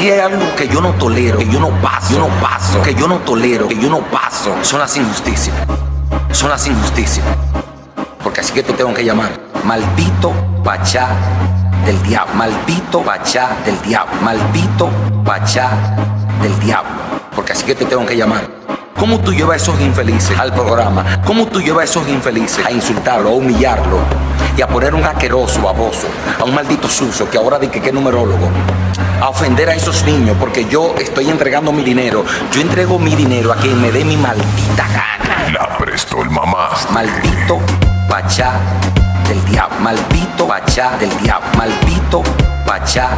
Si hay algo que yo no tolero, que yo no paso, yo no paso, que yo no tolero, que yo no paso, son las injusticias. Son las injusticias. Porque así que te tengo que llamar. Maldito Pachá del diablo. Maldito Pachá del diablo. Maldito Pachá del diablo. Porque así que te tengo que llamar. ¿Cómo tú llevas a esos infelices al programa? ¿Cómo tú llevas a esos infelices a insultarlo, a humillarlo y a poner un asqueroso, baboso, a un maldito sucio que ahora dice que es numerólogo? A ofender a esos niños porque yo estoy entregando mi dinero. Yo entrego mi dinero a quien me dé mi maldita gana. La prestó el mamá. Maldito Pachá del diablo. Maldito Pachá del diablo. Maldito Pachá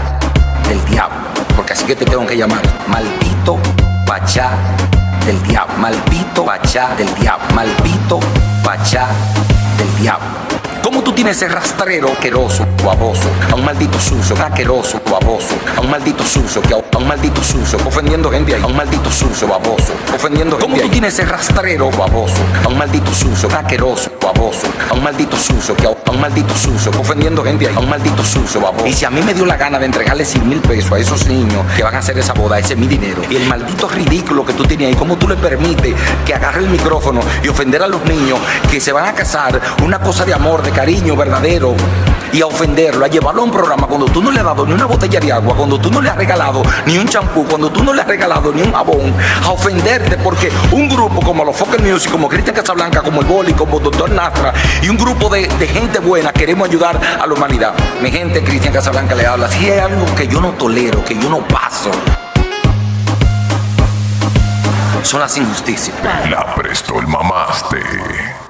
del diablo. Porque así que te tengo que llamar. Maldito Pachá del diablo. Maldito Pachá del diablo. Maldito Pachá del diablo. ¿Cómo tú tienes ese rastrero asqueroso, baboso, a un maldito sucio, asqueroso, baboso, a un maldito sucio, que a un maldito sucio, ofendiendo gente ahí, a un maldito sucio, baboso, ofendiendo gente ¿Cómo tú tienes ese rastrero, baboso, a un maldito sucio, asqueroso, baboso, a un maldito sucio, que a un maldito sucio, ofendiendo gente ahí, a un maldito sucio, baboso? Y si a mí me dio la gana de entregarle 100 mil pesos a esos niños que van a hacer esa boda, ese es mi dinero, y el maldito ridículo que tú tienes ahí, ¿cómo tú le permites que agarre el micrófono y ofender a los niños que se van a casar, una cosa de amor, de cariño verdadero y a ofenderlo, a llevarlo a un programa cuando tú no le has dado ni una botella de agua, cuando tú no le has regalado ni un champú, cuando tú no le has regalado ni un jabón, a ofenderte porque un grupo como los Focus Music, como Cristian Casablanca, como el Boli, como Doctor Nastra y un grupo de, de, gente buena queremos ayudar a la humanidad. Mi gente, Cristian Casablanca le habla. Si hay algo que yo no tolero, que yo no paso, son las injusticias. La prestó el mamaste.